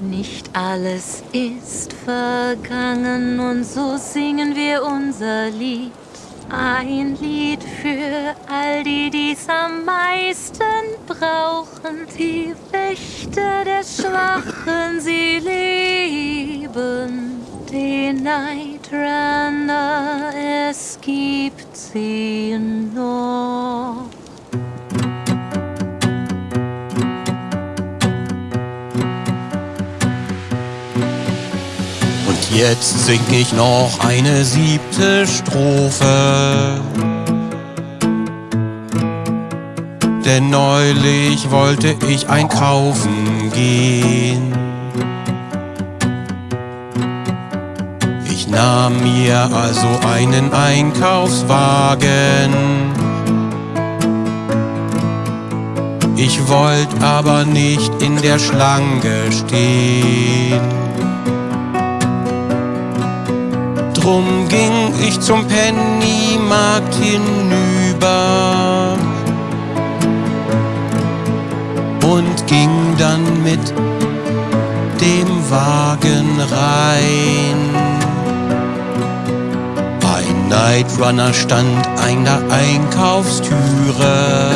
Nicht alles ist vergangen und so singen wir unser Lied. Ein Lied für all die, die's am meisten brauchen. Die Wächter der Schwachen, sie leben. Den Night Runner, es gibt sie jetzt sing ich noch eine siebte Strophe. Denn neulich wollte ich einkaufen gehen. Ich nahm mir also einen Einkaufswagen. Ich wollte aber nicht in der Schlange stehen. Drum ging ich zum Pennymarkt hinüber und ging dann mit dem Wagen rein. Ein Night Runner stand an der Einkaufstüre.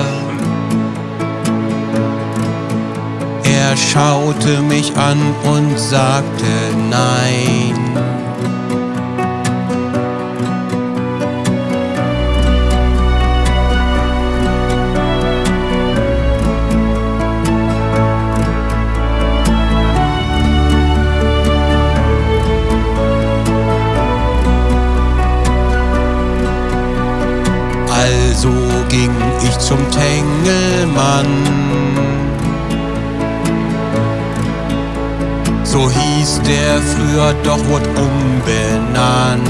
Er schaute mich an und sagte nein. Also ging ich zum Tengelmann. So hieß der früher, doch wurde umbenannt.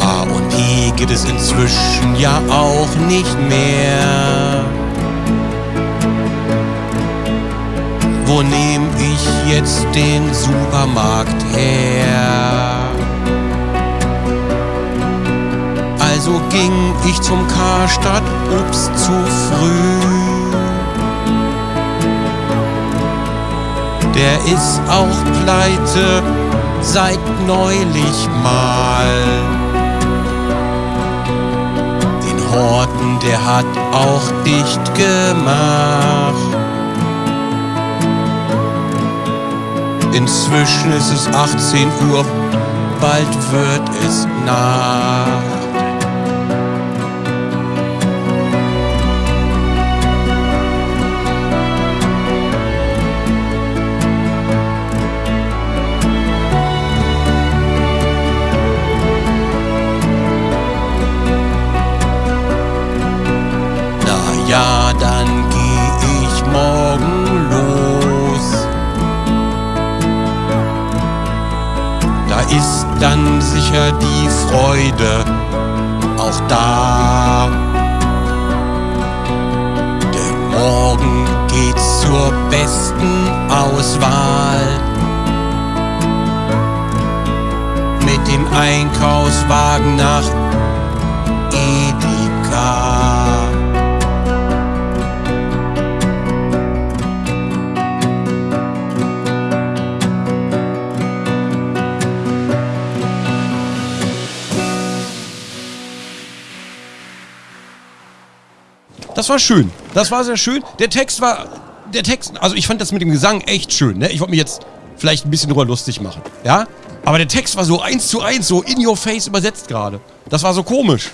A und P gibt es inzwischen ja auch nicht mehr. Wo nehm ich jetzt den Supermarkt her? Ging ich zum Karstadt Obst zu früh. Der ist auch pleite seit neulich mal. Den Horten, der hat auch dicht gemacht. Inzwischen ist es 18 Uhr, bald wird es Nacht. Sicher die Freude auch da. Denn morgen geht's zur besten Auswahl. Mit dem Einkaufswagen nach Das war schön. Das war sehr schön. Der Text war. Der Text. Also ich fand das mit dem Gesang echt schön, ne? Ich wollte mich jetzt vielleicht ein bisschen drüber lustig machen. Ja? Aber der Text war so eins zu eins, so in your face übersetzt gerade. Das war so komisch.